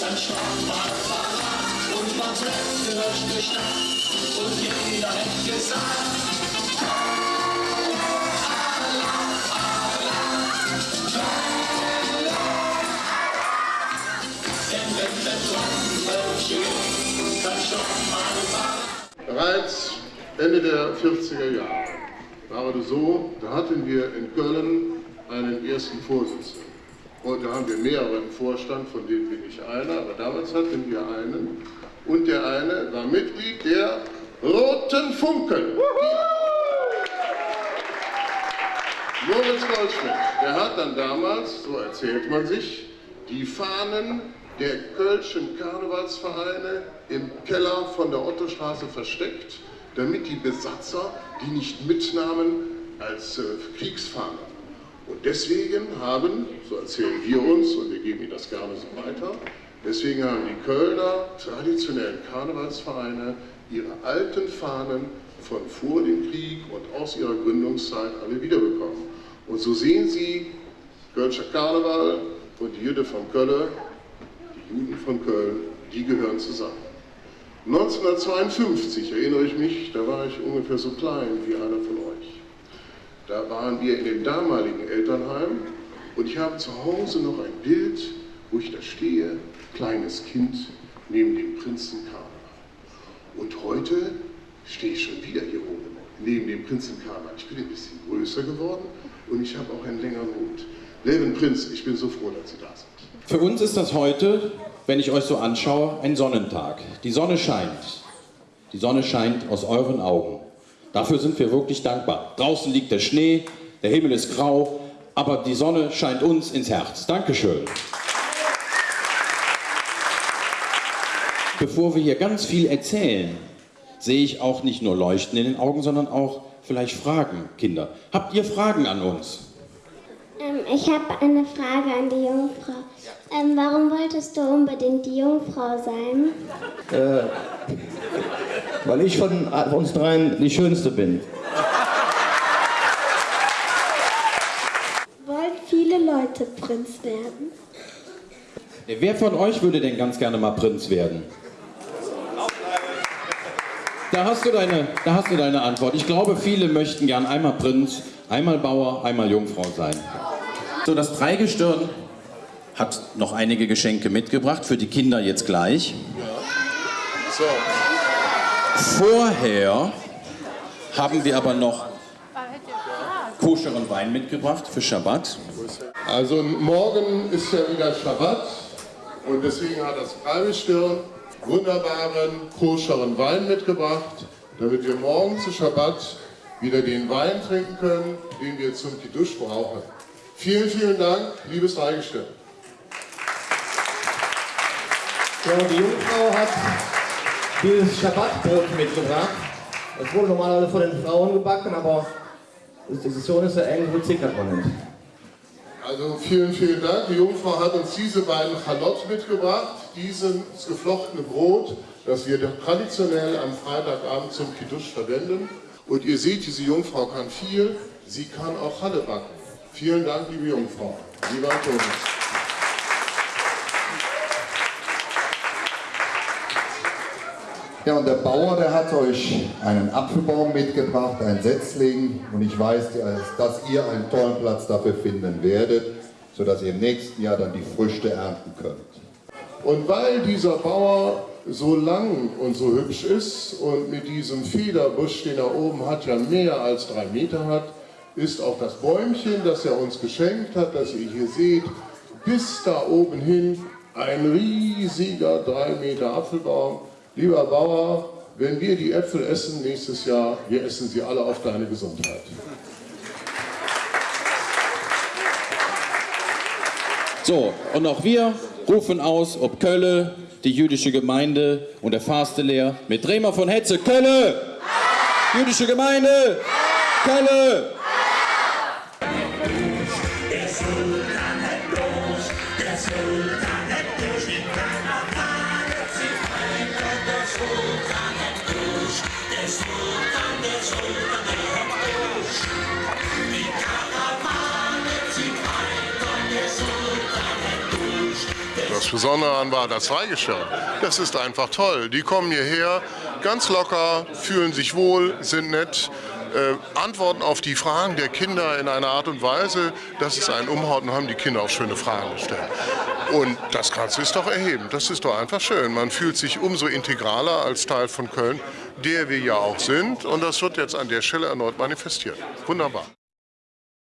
Dann schaut mal Fahrrad und man trennt durch Nacht und jeder hätte gesagt. Bereits Ende der 40er Jahre war es so, da hatten wir in Köln einen ersten Vorsitzenden. Heute haben wir mehrere im Vorstand, von denen bin ich einer, aber damals hatten wir einen. Und der eine war Mitglied der Roten Funken. Moritz Goldschmidt, der hat dann damals, so erzählt man sich, die Fahnen der Kölschen Karnevalsvereine im Keller von der Ottostraße versteckt, damit die Besatzer die nicht mitnahmen als äh. Und deswegen haben, so erzählen wir uns, und wir geben Ihnen das gerne so weiter, deswegen haben die Kölner traditionellen Karnevalsvereine ihre alten Fahnen von vor dem Krieg und aus ihrer Gründungszeit alle wiederbekommen. Und so sehen Sie, Kölscher Karneval und die Jüde von Köln, die Juden von Köln, die gehören zusammen. 1952 erinnere ich mich, da war ich ungefähr so klein wie einer von euch. Da waren wir in dem damaligen Elternheim und ich habe zu Hause noch ein Bild, wo ich da stehe, kleines Kind neben dem Prinzen Karneval. Und heute stehe ich schon wieder hier oben, neben dem Prinzen Karneval. Ich bin ein bisschen größer geworden und ich habe auch einen längeren Hut. Leben Prinz, ich bin so froh, dass Sie da sind. Für uns ist das heute, wenn ich euch so anschaue, ein Sonnentag. Die Sonne scheint. Die Sonne scheint aus euren Augen. Dafür sind wir wirklich dankbar. Draußen liegt der Schnee, der Himmel ist grau, aber die Sonne scheint uns ins Herz. Dankeschön. Bevor wir hier ganz viel erzählen, sehe ich auch nicht nur Leuchten in den Augen, sondern auch vielleicht Fragen, Kinder. Habt ihr Fragen an uns? Ähm, ich habe eine Frage an die Jungfrau. Ähm, warum wolltest du unbedingt die Jungfrau sein? Äh, weil ich von uns dreien die Schönste bin. Wollen viele Leute Prinz werden? Wer von euch würde denn ganz gerne mal Prinz werden? Da hast du deine, da hast du deine Antwort. Ich glaube, viele möchten gern einmal Prinz, einmal Bauer, einmal Jungfrau sein. So, das Dreigestirn hat noch einige Geschenke mitgebracht, für die Kinder jetzt gleich. So, Vorher haben wir aber noch koscheren Wein mitgebracht für Schabbat. also morgen ist ja wieder Schabbat und deswegen hat das Dreigestirn wunderbaren koscheren Wein mitgebracht, damit wir morgen zu Schabbat wieder den Wein trinken können, den wir zum Kiddush brauchen. Vielen, vielen Dank, liebes Dreigestirn. Ja, die Jungfrau hat dieses Schabbatbrot mitgebracht. Das wurde normalerweise von den Frauen gebacken, aber die Diskussion ist ja eng, wo zickert man nicht. Also vielen, vielen Dank. Die Jungfrau hat uns diese beiden Chalot mitgebracht, dieses geflochtene Brot, das wir traditionell am Freitagabend zum Kiddush verwenden. Und ihr seht, diese Jungfrau kann viel, sie kann auch Halle backen. Vielen Dank, liebe Jungfrau. Lieber Antonius. Ja, und der Bauer, der hat euch einen Apfelbaum mitgebracht, ein Setzling. Und ich weiß, dass ihr einen tollen Platz dafür finden werdet, sodass ihr im nächsten Jahr dann die Früchte ernten könnt. Und weil dieser Bauer so lang und so hübsch ist und mit diesem Federbusch, den er oben hat, ja mehr als drei Meter hat, ist auch das Bäumchen, das er uns geschenkt hat, das ihr hier seht, bis da oben hin ein riesiger drei Meter Apfelbaum. Lieber Bauer, wenn wir die Äpfel essen nächstes Jahr, wir essen sie alle auf deine Gesundheit. So, und auch wir rufen aus, ob Kölle, die jüdische Gemeinde und der Fastelehr mit Bremer von Hetze, Kölle! Jüdische Gemeinde! Kölle! Der Sultan hat bloß, der Sultan das Besondere an war das Weihgeschirr. Das ist einfach toll. Die kommen hierher, ganz locker, fühlen sich wohl, sind nett, äh, antworten auf die Fragen der Kinder in einer Art und Weise, dass es einen umhaut und haben die Kinder auch schöne Fragen gestellt. Und das Ganze ist doch erhebend, das ist doch einfach schön. Man fühlt sich umso integraler als Teil von Köln, der wir ja auch sind. Und das wird jetzt an der Stelle erneut manifestiert. Wunderbar.